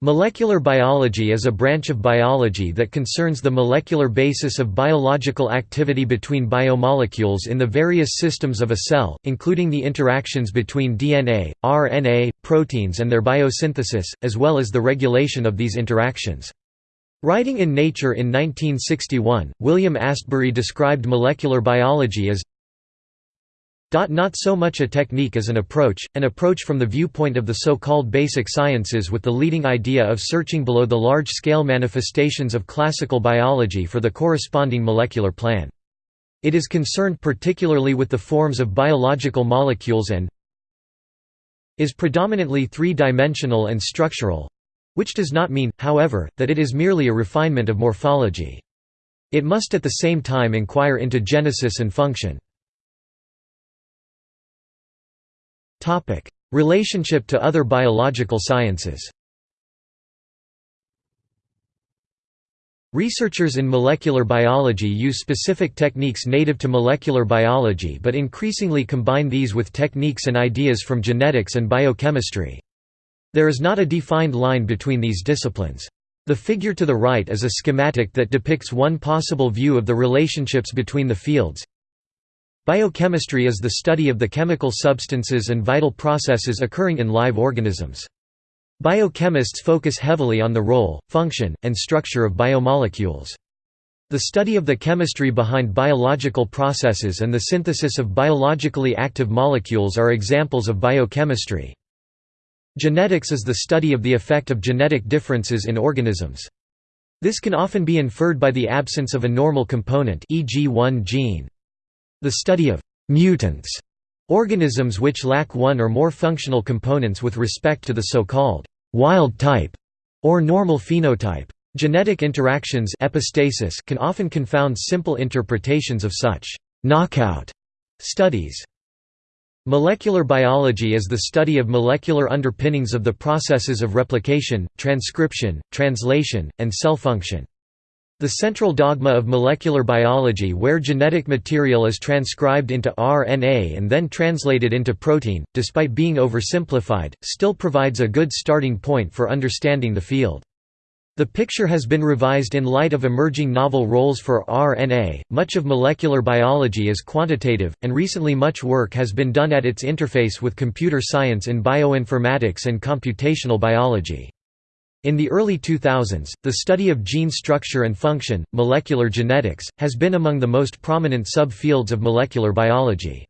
Molecular biology is a branch of biology that concerns the molecular basis of biological activity between biomolecules in the various systems of a cell, including the interactions between DNA, RNA, proteins and their biosynthesis, as well as the regulation of these interactions. Writing in Nature in 1961, William Astbury described molecular biology as not so much a technique as an approach, an approach from the viewpoint of the so-called basic sciences with the leading idea of searching below the large-scale manifestations of classical biology for the corresponding molecular plan. It is concerned particularly with the forms of biological molecules and is predominantly three-dimensional and structural—which does not mean, however, that it is merely a refinement of morphology. It must at the same time inquire into genesis and function. Topic: Relationship to other biological sciences. Researchers in molecular biology use specific techniques native to molecular biology but increasingly combine these with techniques and ideas from genetics and biochemistry. There is not a defined line between these disciplines. The figure to the right is a schematic that depicts one possible view of the relationships between the fields. Biochemistry is the study of the chemical substances and vital processes occurring in live organisms. Biochemists focus heavily on the role, function, and structure of biomolecules. The study of the chemistry behind biological processes and the synthesis of biologically active molecules are examples of biochemistry. Genetics is the study of the effect of genetic differences in organisms. This can often be inferred by the absence of a normal component e.g. one gene. The study of «mutants» organisms which lack one or more functional components with respect to the so-called «wild type» or normal phenotype. Genetic interactions epistasis can often confound simple interpretations of such «knockout» studies. Molecular biology is the study of molecular underpinnings of the processes of replication, transcription, translation, and cell function. The central dogma of molecular biology where genetic material is transcribed into RNA and then translated into protein, despite being oversimplified, still provides a good starting point for understanding the field. The picture has been revised in light of emerging novel roles for RNA. Much of molecular biology is quantitative, and recently much work has been done at its interface with computer science in bioinformatics and computational biology. In the early 2000s, the study of gene structure and function, molecular genetics, has been among the most prominent subfields of molecular biology.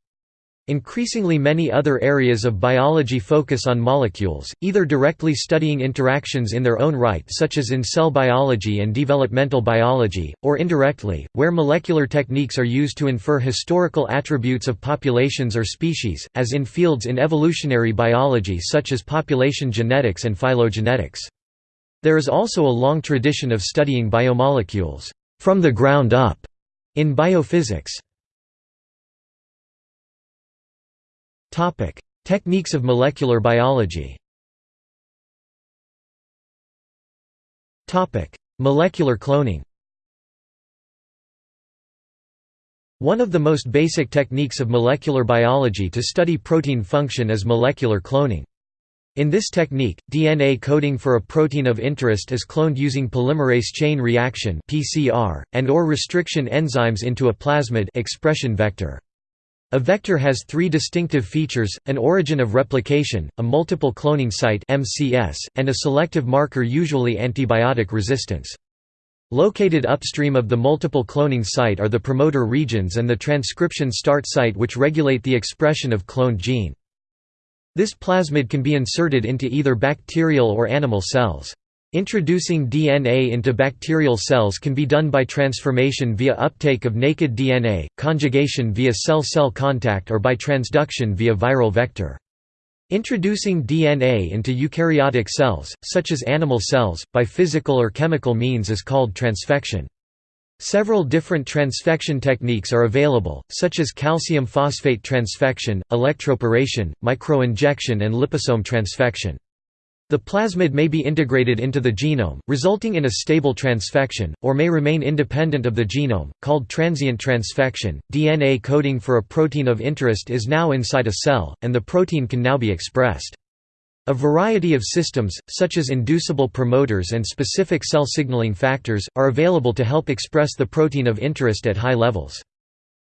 Increasingly many other areas of biology focus on molecules, either directly studying interactions in their own right such as in cell biology and developmental biology, or indirectly, where molecular techniques are used to infer historical attributes of populations or species, as in fields in evolutionary biology such as population genetics and phylogenetics. There is also a long tradition of studying biomolecules from the ground up in biophysics. Topic: Techniques of molecular biology. Topic: Molecular cloning. One of the most basic techniques of molecular biology to study protein function is molecular cloning. In this technique, DNA coding for a protein of interest is cloned using polymerase chain reaction (PCR) and or restriction enzymes into a plasmid expression vector. A vector has three distinctive features, an origin of replication, a multiple cloning site MCS, and a selective marker usually antibiotic resistance. Located upstream of the multiple cloning site are the promoter regions and the transcription start site which regulate the expression of cloned gene. This plasmid can be inserted into either bacterial or animal cells. Introducing DNA into bacterial cells can be done by transformation via uptake of naked DNA, conjugation via cell-cell contact or by transduction via viral vector. Introducing DNA into eukaryotic cells, such as animal cells, by physical or chemical means is called transfection. Several different transfection techniques are available, such as calcium phosphate transfection, electroporation, microinjection and liposome transfection. The plasmid may be integrated into the genome, resulting in a stable transfection, or may remain independent of the genome, called transient transfection. DNA coding for a protein of interest is now inside a cell, and the protein can now be expressed. A variety of systems, such as inducible promoters and specific cell signaling factors, are available to help express the protein of interest at high levels.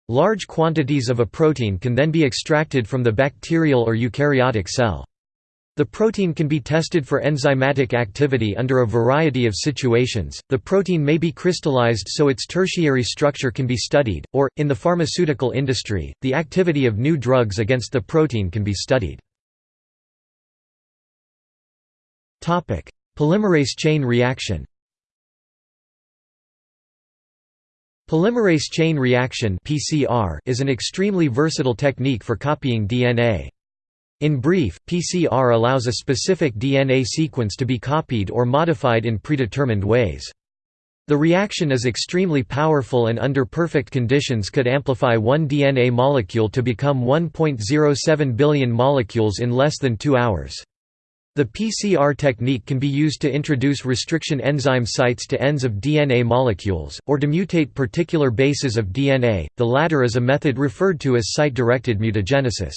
Large quantities of a protein can then be extracted from the bacterial or eukaryotic cell. The protein can be tested for enzymatic activity under a variety of situations. The protein may be crystallized so its tertiary structure can be studied, or, in the pharmaceutical industry, the activity of new drugs against the protein can be studied. Polymerase chain reaction Polymerase chain reaction (PCR) is an extremely versatile technique for copying DNA. In brief, PCR allows a specific DNA sequence to be copied or modified in predetermined ways. The reaction is extremely powerful and under perfect conditions could amplify one DNA molecule to become 1.07 billion molecules in less than two hours. The PCR technique can be used to introduce restriction enzyme sites to ends of DNA molecules, or to mutate particular bases of DNA, the latter is a method referred to as site-directed mutagenesis.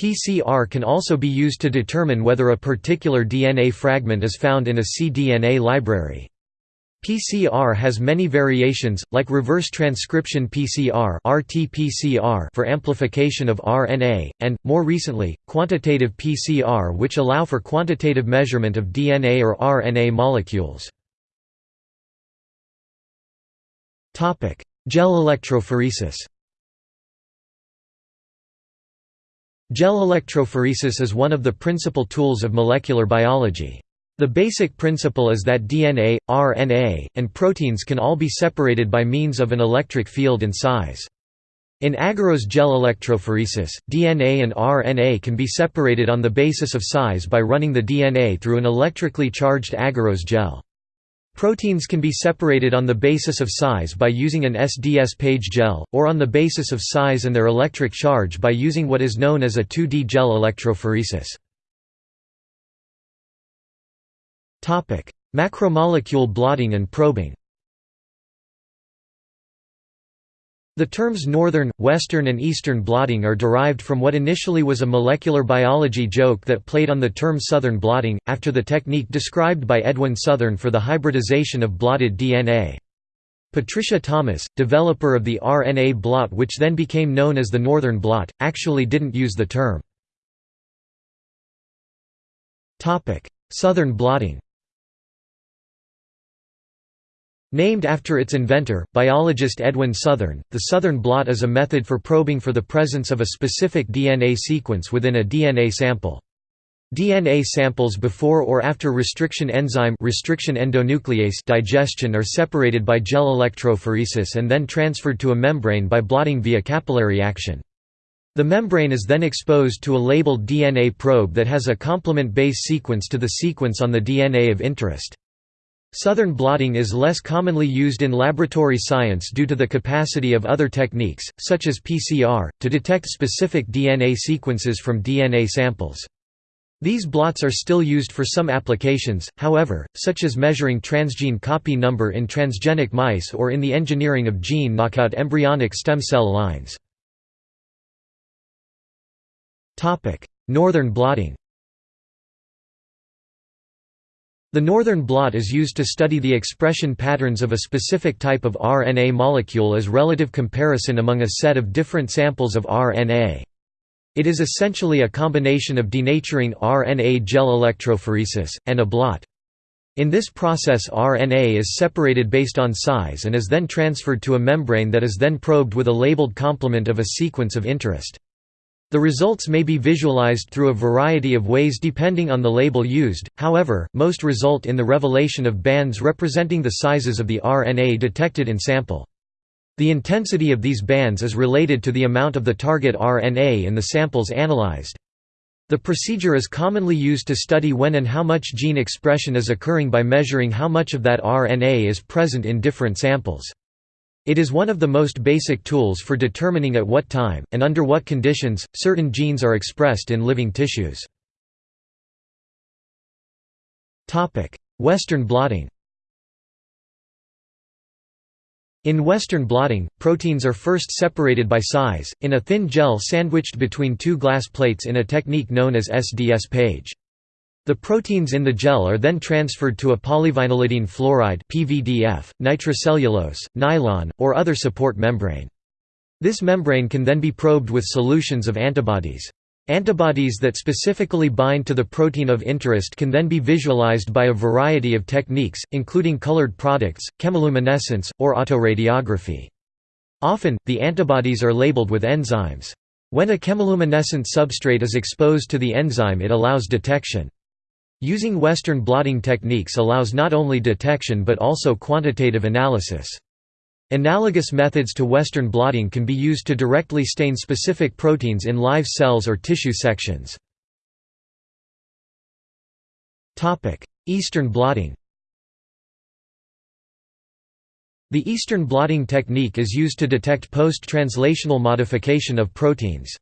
PCR can also be used to determine whether a particular DNA fragment is found in a cDNA library. PCR has many variations, like reverse transcription PCR (RT-PCR) for amplification of RNA, and, more recently, quantitative PCR which allow for quantitative measurement of DNA or RNA molecules. Gel electrophoresis Gel electrophoresis is one of the principal tools of molecular biology. The basic principle is that DNA, RNA, and proteins can all be separated by means of an electric field and size. In agarose gel electrophoresis, DNA and RNA can be separated on the basis of size by running the DNA through an electrically charged agarose gel. Proteins can be separated on the basis of size by using an SDS page gel, or on the basis of size and their electric charge by using what is known as a 2D gel electrophoresis. Macromolecule blotting and probing The terms northern, western and eastern blotting are derived from what initially was a molecular biology joke that played on the term southern blotting, after the technique described by Edwin Southern for the hybridization of blotted DNA. Patricia Thomas, developer of the RNA blot which then became known as the northern blot, actually didn't use the term. Southern blotting Named after its inventor, biologist Edwin Southern, the Southern blot is a method for probing for the presence of a specific DNA sequence within a DNA sample. DNA samples before or after restriction enzyme restriction endonuclease digestion are separated by gel electrophoresis and then transferred to a membrane by blotting via capillary action. The membrane is then exposed to a labeled DNA probe that has a complement base sequence to the sequence on the DNA of interest. Southern blotting is less commonly used in laboratory science due to the capacity of other techniques, such as PCR, to detect specific DNA sequences from DNA samples. These blots are still used for some applications, however, such as measuring transgene copy number in transgenic mice or in the engineering of gene knockout embryonic stem cell lines. Northern blotting the northern blot is used to study the expression patterns of a specific type of RNA molecule as relative comparison among a set of different samples of RNA. It is essentially a combination of denaturing RNA gel electrophoresis, and a blot. In this process RNA is separated based on size and is then transferred to a membrane that is then probed with a labeled complement of a sequence of interest. The results may be visualized through a variety of ways depending on the label used, however, most result in the revelation of bands representing the sizes of the RNA detected in sample. The intensity of these bands is related to the amount of the target RNA in the samples analyzed. The procedure is commonly used to study when and how much gene expression is occurring by measuring how much of that RNA is present in different samples. It is one of the most basic tools for determining at what time, and under what conditions, certain genes are expressed in living tissues. Western blotting In Western blotting, proteins are first separated by size, in a thin gel sandwiched between two glass plates in a technique known as SDS page. The proteins in the gel are then transferred to a polyvinylidene fluoride (PVDF), nitrocellulose, nylon, or other support membrane. This membrane can then be probed with solutions of antibodies. Antibodies that specifically bind to the protein of interest can then be visualized by a variety of techniques, including colored products, chemiluminescence, or autoradiography. Often, the antibodies are labeled with enzymes. When a chemiluminescent substrate is exposed to the enzyme it allows detection. Using Western blotting techniques allows not only detection but also quantitative analysis. Analogous methods to Western blotting can be used to directly stain specific proteins in live cells or tissue sections. Eastern blotting The Eastern blotting technique is used to detect post-translational modification of proteins.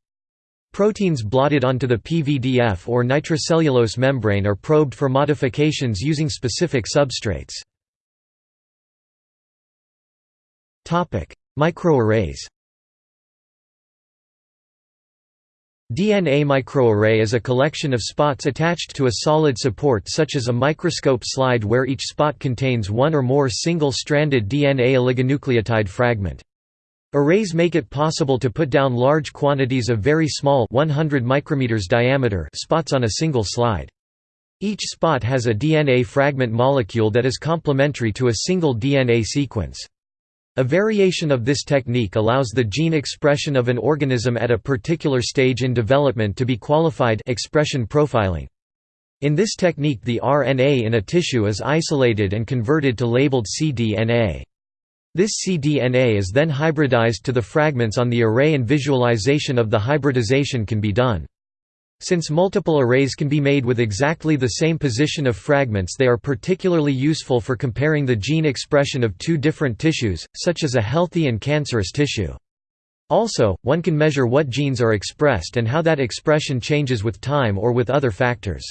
Proteins blotted onto the PVDF or nitrocellulose membrane are probed for modifications using specific substrates. Microarrays DNA microarray is a collection of spots attached to a solid support such as a microscope slide where each spot contains one or more single-stranded DNA oligonucleotide fragment. Arrays make it possible to put down large quantities of very small 100 micrometers diameter spots on a single slide. Each spot has a DNA fragment molecule that is complementary to a single DNA sequence. A variation of this technique allows the gene expression of an organism at a particular stage in development to be qualified expression profiling. In this technique the RNA in a tissue is isolated and converted to labeled cDNA. This cDNA is then hybridized to the fragments on the array and visualization of the hybridization can be done. Since multiple arrays can be made with exactly the same position of fragments they are particularly useful for comparing the gene expression of two different tissues, such as a healthy and cancerous tissue. Also, one can measure what genes are expressed and how that expression changes with time or with other factors.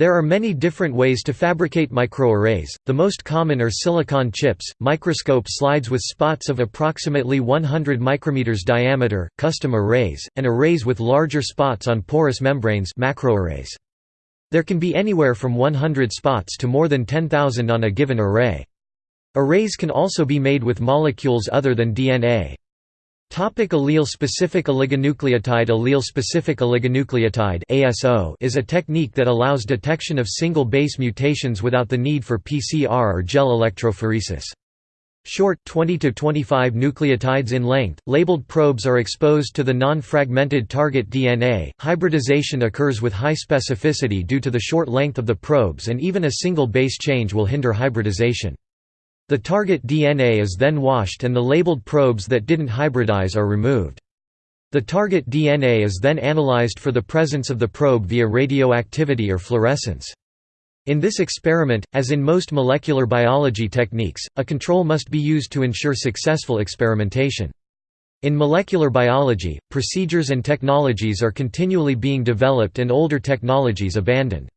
There are many different ways to fabricate microarrays, the most common are silicon chips, microscope slides with spots of approximately 100 micrometers diameter, custom arrays, and arrays with larger spots on porous membranes macroarrays. There can be anywhere from 100 spots to more than 10,000 on a given array. Arrays can also be made with molecules other than DNA. Topic allele-specific oligonucleotide Allele-specific oligonucleotide ASO is a technique that allows detection of single base mutations without the need for PCR or gel electrophoresis. Short 20 to 25 nucleotides in length, labeled probes are exposed to the non-fragmented target DNA. Hybridization occurs with high specificity due to the short length of the probes and even a single base change will hinder hybridization. The target DNA is then washed and the labeled probes that didn't hybridize are removed. The target DNA is then analyzed for the presence of the probe via radioactivity or fluorescence. In this experiment, as in most molecular biology techniques, a control must be used to ensure successful experimentation. In molecular biology, procedures and technologies are continually being developed and older technologies abandoned.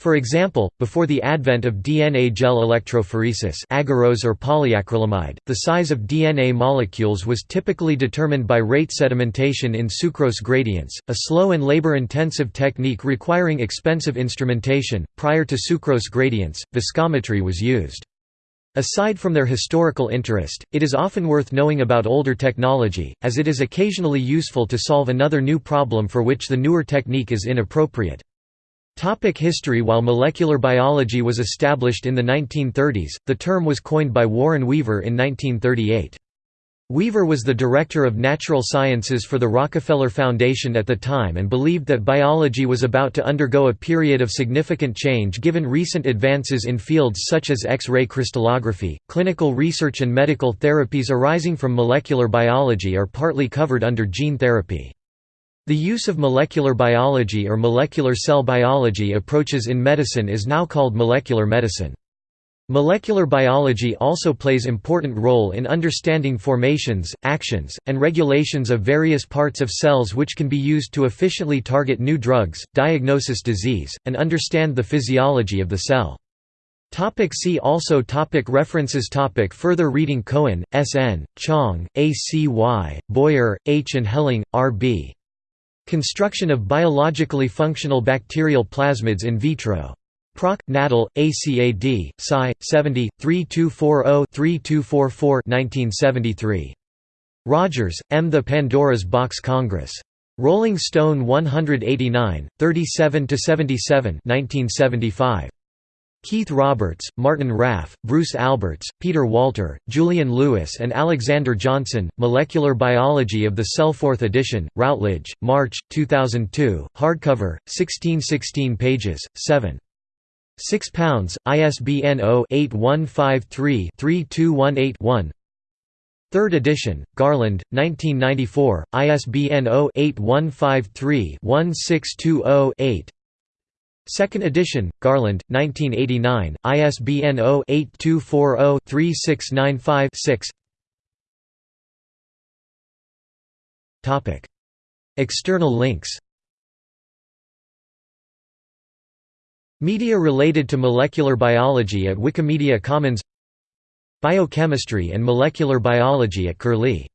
For example, before the advent of DNA gel electrophoresis agarose or polyacrylamide, the size of DNA molecules was typically determined by rate sedimentation in sucrose gradients, a slow and labor-intensive technique requiring expensive instrumentation. Prior to sucrose gradients, viscometry was used. Aside from their historical interest, it is often worth knowing about older technology, as it is occasionally useful to solve another new problem for which the newer technique is inappropriate. Topic history While molecular biology was established in the 1930s, the term was coined by Warren Weaver in 1938. Weaver was the director of natural sciences for the Rockefeller Foundation at the time and believed that biology was about to undergo a period of significant change given recent advances in fields such as X-ray crystallography. Clinical research and medical therapies arising from molecular biology are partly covered under gene therapy. The use of molecular biology or molecular cell biology approaches in medicine is now called molecular medicine. Molecular biology also plays important role in understanding formations, actions, and regulations of various parts of cells which can be used to efficiently target new drugs, diagnosis disease, and understand the physiology of the cell. Topic see also topic References topic Further reading Cohen, S. N., Chang, A. C. Y., Boyer, H. and Helling, R. B. Construction of biologically functional bacterial plasmids in vitro. Proc. Natal, ACAD, Sci. 70, 3240-3244 1973. Rogers, M. The Pandora's Box Congress. Rolling Stone 189, 37–77 1975. Keith Roberts, Martin Raff, Bruce Alberts, Peter Walter, Julian Lewis and Alexander Johnson, Molecular Biology of the Cell 4th edition, Routledge, March, 2002, hardcover, 1616 pages, 7. 6 pounds, ISBN 0-8153-3218-1 Third edition, Garland, 1994, ISBN 0-8153-1620-8 Second edition, Garland, 1989, ISBN 0-8240-3695-6 External links. Media related to molecular biology at Wikimedia Commons. Biochemistry and molecular biology at Curlie